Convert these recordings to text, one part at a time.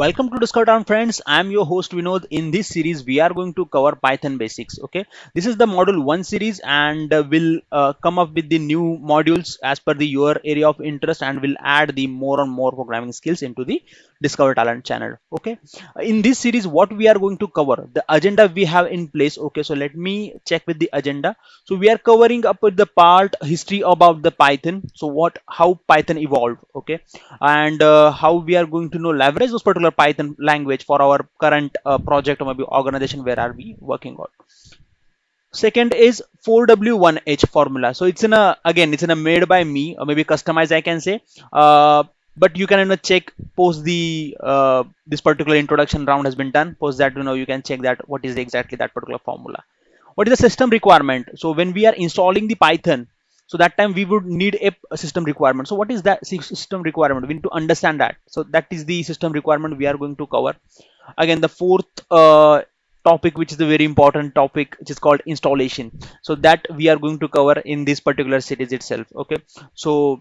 welcome to discover talent friends. I'm your host vinod. In this series we are going to cover python basics okay? This is the module one series and uh, we'll uh, come up with the new modules as per the your area of interest and we'll add the more and more programming skills into the discover talent channel okay? In this series what we are going to cover the agenda we have in place okay? So let me check with the agenda. So we are covering up with the part history about the python. So what how python evolved okay? And uh, how we are going to know leverage those particular python language for our current uh, project or maybe organization where are we working on. Second is 4w1h formula. So it's in a again it's in a made by me or maybe customized i can say. Uh, but you can you know, check post the uh, this particular introduction round has been done. Post that you know you can check that what is exactly that particular formula. What is the system requirement? So when we are installing the python so that time we would need a, system requirement. So what is that system requirement? We need to understand that. So that is the system requirement we are going to cover. Again the fourth uh, topic which is a very important topic which is called installation. So that we are going to cover in this particular series itself. Okay? So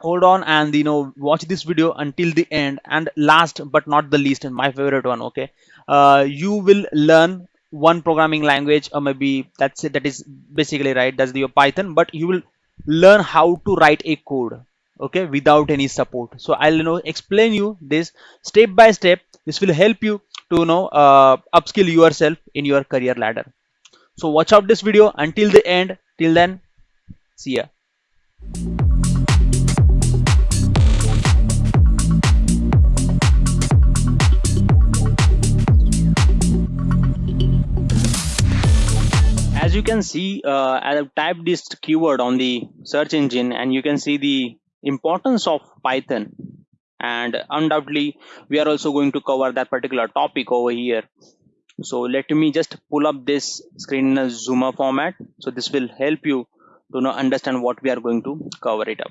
hold on and you know watch this video until the end and last but not the least and my favorite one. Okay? Uh, you will learn one programming language or maybe that's it that is basically right. That's your python but you will learn how to write a code okay without any support. So i'll you know explain you this step by step. This will help you to you know uh, upskill yourself in your career ladder. So watch out this video. Until the end till then see ya as you can see uh, I have typed this keyword on the search engine and you can see the importance of Python. And undoubtedly we are also going to cover that particular topic over here. So let me just pull up this screen in a zoomer format. So this will help you to know understand what we are going to cover it up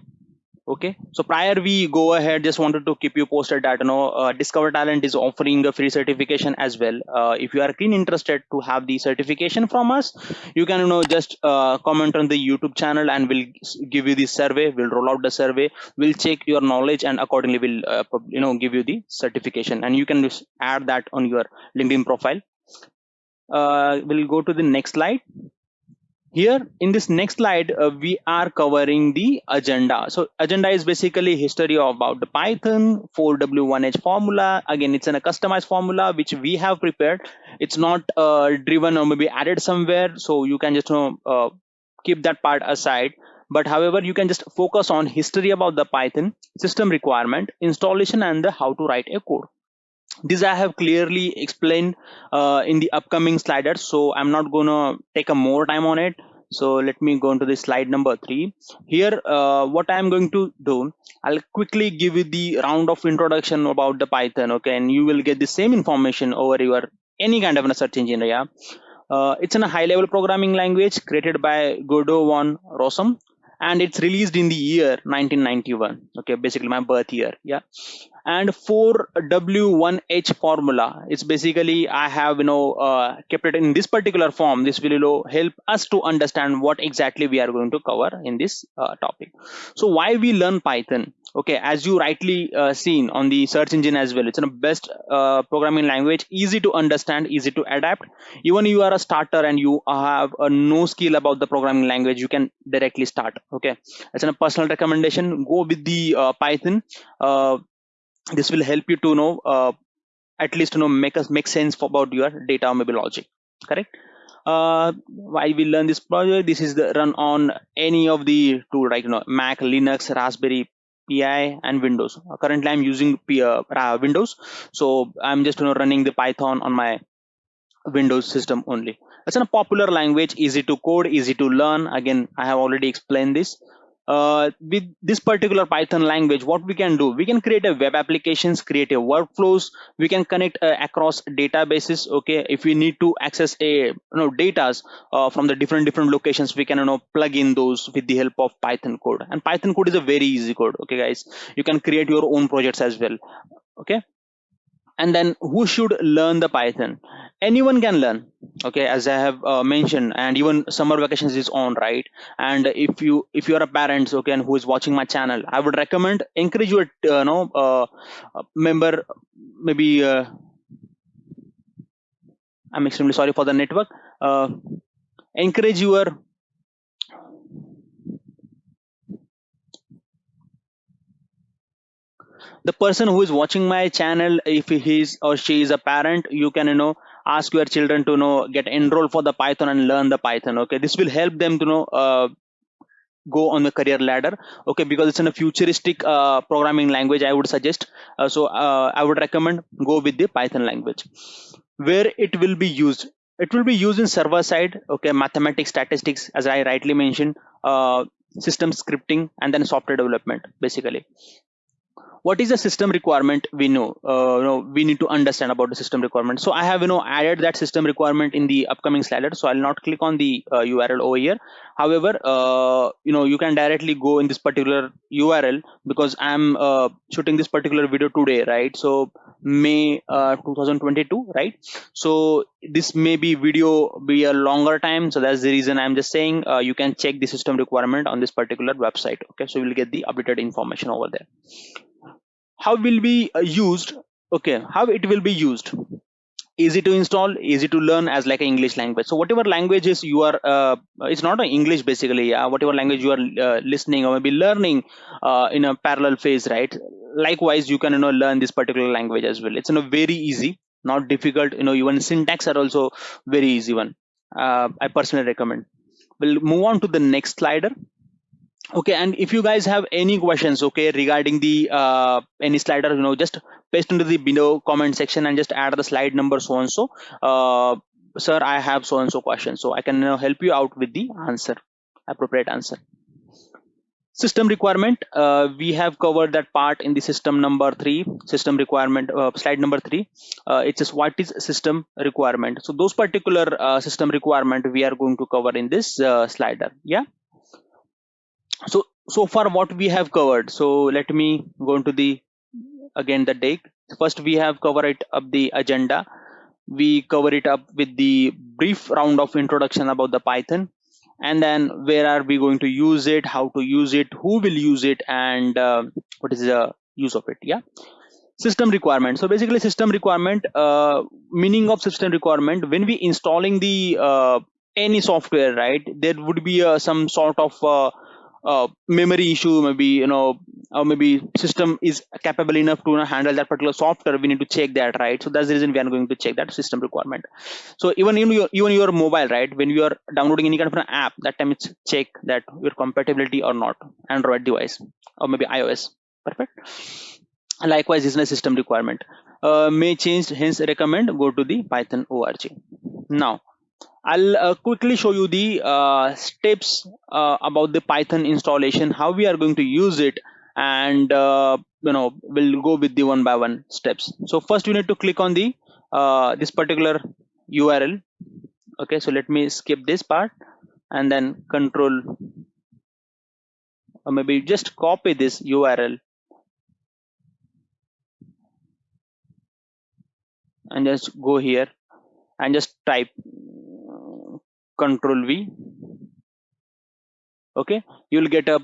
okay. So prior we go ahead just wanted to keep you posted that you know uh, discover talent is offering a free certification as well. Uh, if you are keen interested to have the certification from us you can you know just uh, comment on the youtube channel and we'll give you the survey. We'll roll out the survey. We'll check your knowledge and accordingly we'll uh, you know give you the certification. And you can just add that on your linkedin profile. Uh, we'll go to the next slide here in this next slide uh, we are covering the agenda. So agenda is basically history about the python 4w1h formula. Again it's in a customized formula which we have prepared. It's not uh, driven or maybe added somewhere so you can just know, uh, keep that part aside. But however you can just focus on history about the python system requirement installation and the how to write a code this i have clearly explained uh, in the upcoming sliders so i'm not gonna take a more time on it. So let me go into the slide number three. Here uh, what i'm going to do i'll quickly give you the round of introduction about the python okay? And you will get the same information over your any kind of a search engine yeah? Uh, it's in a high level programming language created by Guido van Rossum and it's released in the year 1991 okay? Basically my birth year yeah and 4w1h formula. It's basically i have you know uh, kept it in this particular form. This will help us to understand what exactly we are going to cover in this uh, topic. So why we learn python? Okay as you rightly uh, seen on the search engine as well it's a best uh, programming language easy to understand easy to adapt. Even you are a starter and you have uh, no skill about the programming language you can directly start okay? It's a personal recommendation. Go with the uh, python this will help you to know uh, at least you know make us make sense about your data maybe logic correct? Uh, why we learn this project this is the run on any of the tool right you know mac linux raspberry pi and windows. Currently i'm using P, uh, windows. So i'm just you know running the python on my windows system only. It's a popular language easy to code easy to learn. Again i have already explained this uh, with this particular python language what we can do? We can create a web applications create a workflows. We can connect uh, across databases okay? If we need to access a you know datas uh, from the different different locations we can you know plug in those with the help of python code. And python code is a very easy code okay guys? You can create your own projects as well okay and then who should learn the python? Anyone can learn okay as i have uh, mentioned. And even summer vacations is on right? And if you if you are a parent okay and who is watching my channel i would recommend encourage your uh, know uh, member maybe uh, I'm extremely sorry for the network. Uh, encourage your the person who is watching my channel if he or she is a parent you can you know ask your children to you know get enrolled for the python and learn the python okay? This will help them to know uh, go on the career ladder okay? Because it's in a futuristic uh, programming language i would suggest. Uh, so uh, i would recommend go with the python language. Where it will be used? It will be used in server side okay? Mathematics statistics as i rightly mentioned uh, system scripting and then software development basically what is the system requirement we know uh, you know we need to understand about the system requirement. So i have you know added that system requirement in the upcoming slider. So i'll not click on the uh, url over here. However uh, you know you can directly go in this particular url because i'm uh, shooting this particular video today right? So may uh, 2022 right? So this may be video be a longer time. So that's the reason i'm just saying uh, you can check the system requirement on this particular website. Okay so you'll get the updated information over there how will be uh, used? Okay how it will be used? Easy to install easy to learn as like an english language. So whatever languages you are uh, it's not an english basically yeah whatever language you are uh, listening or maybe learning uh, in a parallel phase right? Likewise you can you know learn this particular language as well. It's you know very easy not difficult you know even syntax are also very easy one uh, i personally recommend. We'll move on to the next slider okay and if you guys have any questions okay regarding the uh, any slider you know just paste into the below comment section and just add the slide number so and so. Uh, sir i have so and so question so i can know, help you out with the answer appropriate answer. System requirement uh, we have covered that part in the system number three system requirement uh, slide number three. Uh, it says what is system requirement? So those particular uh, system requirement we are going to cover in this uh, slider yeah so so far what we have covered so let me go into the again the deck first we have covered it up the agenda. We cover it up with the brief round of introduction about the python. And then where are we going to use it how to use it who will use it and uh, what is the use of it yeah? System requirement. So basically system requirement uh, meaning of system requirement when we installing the uh, any software right there would be uh, some sort of uh, memory issue maybe you know or maybe system is capable enough to you know, handle that particular software we need to check that right? So that's the reason we are going to check that system requirement. So even in your even your mobile right when you are downloading any kind of an app that time it's check that your compatibility or not android device or maybe ios perfect? Likewise is a system requirement. Uh, may change hence recommend go to the python org now I'll uh, quickly show you the uh, steps uh, about the Python installation, how we are going to use it, and uh, you know we'll go with the one by one steps. So first, you need to click on the uh, this particular URL. Okay, so let me skip this part and then control or maybe just copy this URL and just go here and just type control v. Okay? You'll get a,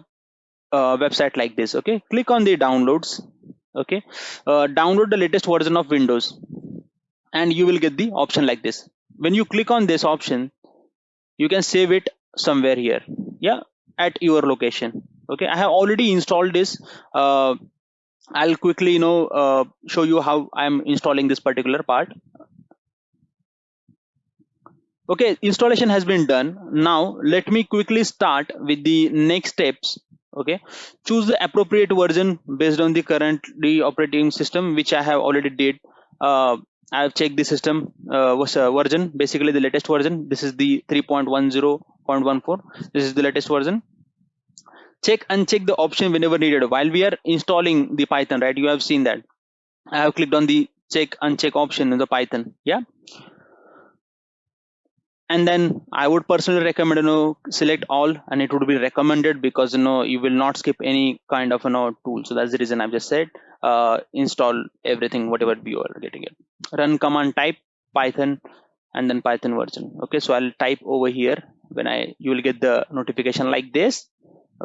website like this. Okay? Click on the downloads. Okay? Uh, download the latest version of windows. And you will get the option like this. When you click on this option you can save it somewhere here. Yeah? At your location. Okay? I have already installed this. Uh, i'll quickly you know uh, show you how i'm installing this particular part okay installation has been done. Now let me quickly start with the next steps. Okay choose the appropriate version based on the currently operating system which i have already did. Uh, i have checked the system uh, was uh, version basically the latest version. This is the 3.10.14 this is the latest version. Check and check the option whenever needed. While we are installing the python right you have seen that. I have clicked on the check uncheck option in the python yeah and then i would personally recommend you know select all and it would be recommended because you know you will not skip any kind of you know tool. So that's the reason i've just said uh, install everything whatever you are getting it. Run command type python and then python version. Okay so i'll type over here when i you will get the notification like this.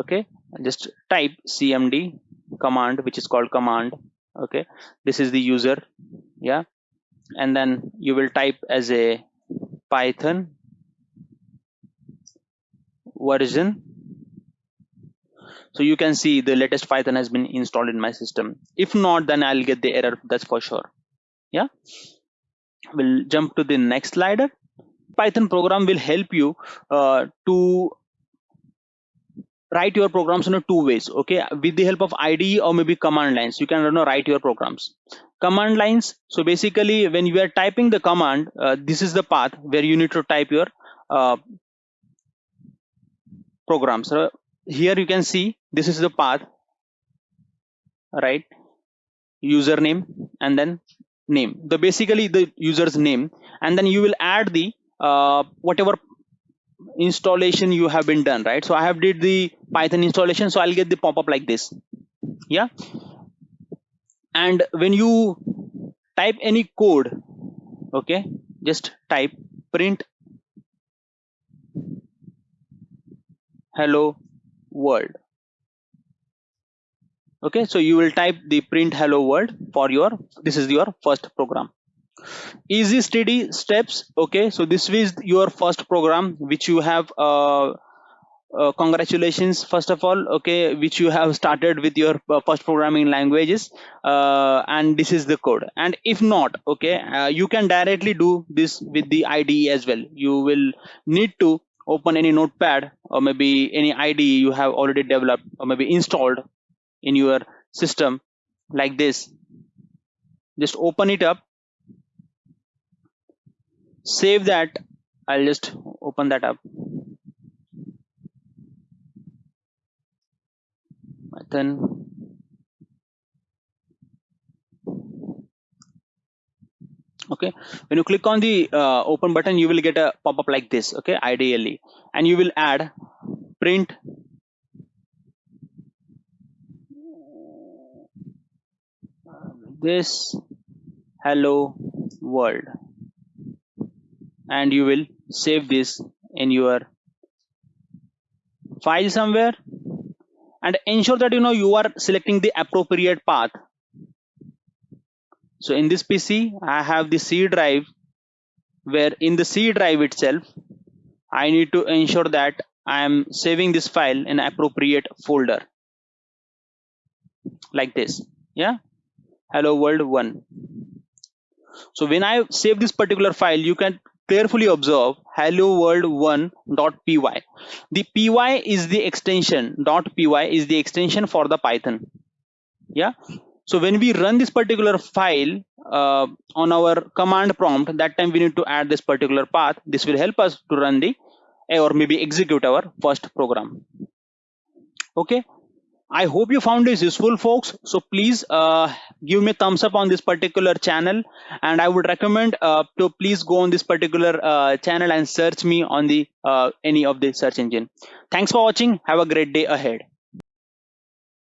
Okay just type cmd command which is called command. Okay this is the user. Yeah and then you will type as a python version. So you can see the latest python has been installed in my system. If not then i'll get the error that's for sure. Yeah. We'll jump to the next slider python program will help you uh, to write your programs in a two ways okay? With the help of IDE or maybe command lines. You can you know, write your programs. Command lines so basically when you are typing the command uh, this is the path where you need to type your uh, program. So here you can see this is the path right? Username and then name. The basically the user's name. And then you will add the uh, whatever installation you have been done right? So i have did the python installation. So i'll get the pop-up like this. Yeah? And when you type any code okay? Just type print hello world. Okay so you will type the print hello world for your this is your first program. Easy steady steps. Okay so this is your first program which you have uh, uh, congratulations first of all. Okay which you have started with your uh, first programming languages uh, and this is the code. And if not okay uh, you can directly do this with the IDE as well. You will need to open any notepad or maybe any IDE you have already developed or maybe installed in your system like this. Just open it up. Save that. I'll just open that up. Then okay? When you click on the uh, open button you will get a pop-up like this okay? Ideally. And you will add print. This hello world. And you will save this in your file somewhere. And ensure that you know you are selecting the appropriate path so in this pc i have the c drive where in the c drive itself i need to ensure that i am saving this file in appropriate folder. Like this. Yeah? Hello world 1 so when i save this particular file you can carefully observe hello world 1.py the py is the extension. Dot py is the extension for the python. Yeah so when we run this particular file uh, on our command prompt that time we need to add this particular path this will help us to run the or maybe execute our first program okay I hope you found this useful folks. So please uh, give me thumbs up on this particular channel and I would recommend uh, to please go on this particular uh, channel and search me on the uh, any of the search engine. Thanks for watching. Have a great day ahead.